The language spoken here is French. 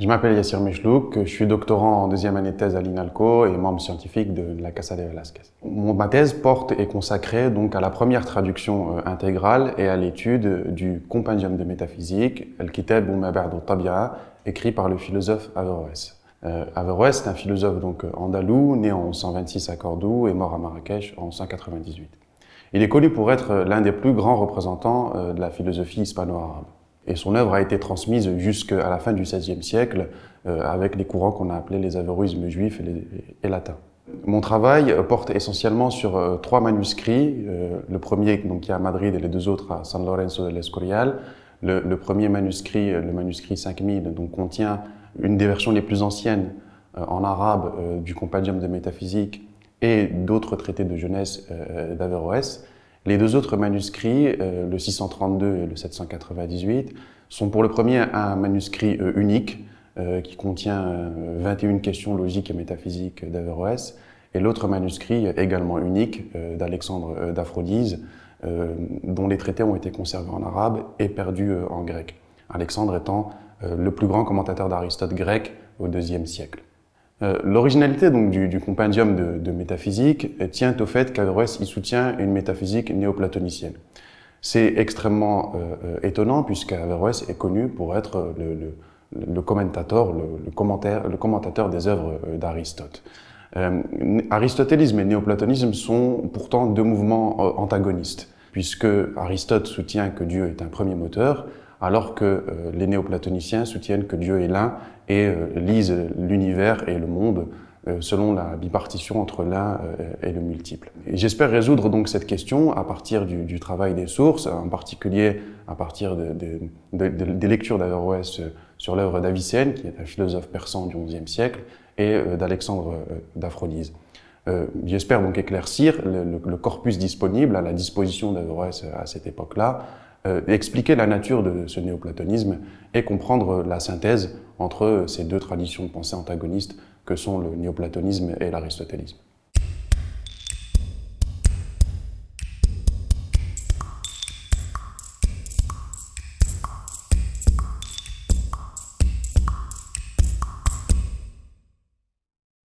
Je m'appelle Yassir Mechlouk, je suis doctorant en deuxième année de thèse à l'INALCO et membre scientifique de la Casa de Velasquez. Ma thèse porte et consacrée donc à la première traduction euh, intégrale et à l'étude du compendium de métaphysique, Al-Kitab ou al écrit par le philosophe Averroès. Euh, Averroès est un philosophe donc andalou, né en 126 à Cordoue et mort à Marrakech en 198. Il est connu pour être l'un des plus grands représentants euh, de la philosophie hispano-arabe. Et son œuvre a été transmise jusqu'à la fin du XVIe siècle euh, avec les courants qu'on a appelés les avéroïsmes juifs et, latins. Mon travail porte essentiellement sur euh, trois manuscrits. Euh, le premier donc, qui est à Madrid et les deux autres à San Lorenzo de l'Escorial. Le, le, premier manuscrit, le manuscrit 5000, donc, contient une des versions les plus anciennes en arabe du Compendium de métaphysique et d'autres traités de jeunesse d'Averroès. Les deux autres manuscrits, euh, le 632 et le 798, sont pour le premier un manuscrit euh, unique euh, qui contient 21 questions logiques et métaphysiques d'Averroès, et l'autre manuscrit également unique d'Alexandre d'Aphrodise, dont les traités ont été conservés en arabe et perdus en grec. Alexandre étant le plus grand commentateur d'Aristote grec au IIe siècle. Euh, l'originalité donc du, compendium de, métaphysique tient au fait qu'Averroès y soutient une métaphysique néoplatonicienne. C'est extrêmement euh, euh, étonnant puisqu'Averroès est connu pour être le, commentateur, le, commentaire, le commentateur des œuvres d'Aristote. aristotélisme et néoplatonisme sont pourtant deux mouvements antagonistes, puisque Aristote soutient que Dieu est un premier moteur, alors que euh, les néoplatoniciens soutiennent que Dieu est l'un et euh, lisent l'univers et le monde euh, selon la bipartition entre l'un et le multiple. J'espère résoudre donc cette question à partir du, travail des sources, en particulier à partir des lectures d'Averroès sur l'œuvre d'Avicenne, qui est un philosophe persan du XIe siècle, et d'Alexandre d'Aphrodise. J'espère donc éclaircir le, corpus disponible à la disposition d'Averroès à cette époque-là, euh, expliquer la nature de ce néoplatonisme et comprendre la synthèse entre ces deux traditions de pensée antagonistes que sont le néoplatonisme et l'aristotélisme.